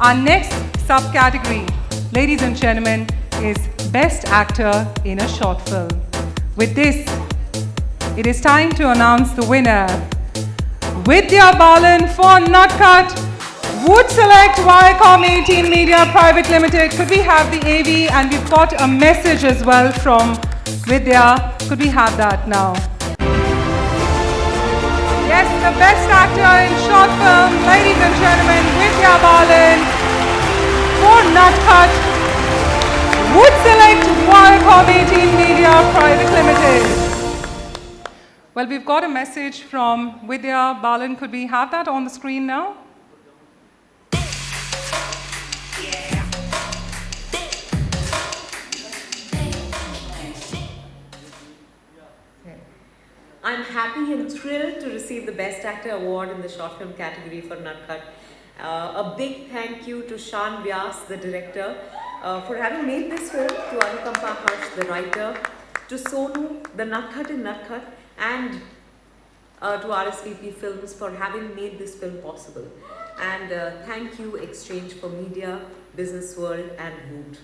Our next subcategory, ladies and gentlemen, is Best Actor in a Short Film. With this, it is time to announce the winner. Vidya Balan for Natkhat Voot Select Viacom 18 Media Private Limited. Could we have the AV? And we've got a message as well from Vidya. Could we have that now? Yes, the best actor in short film, ladies and gentlemen, Voot Select Viacom 18 Media Private Limited. Well, we've got a message from Vidya Balan. Could we have that on the screen now? I'm happy and thrilled to receive the Best Actor Award in the short film category for Natkhat. Uh, a big thank you to Shaan Vyas, the director, uh, for having made this film, to Anukampa Harsh, the writer, to Sonu, the Natkhat in Natkhat, and uh, to RSVP Films for having made this film possible. And uh, thank you, Exchange for Media, Business World, and Voot.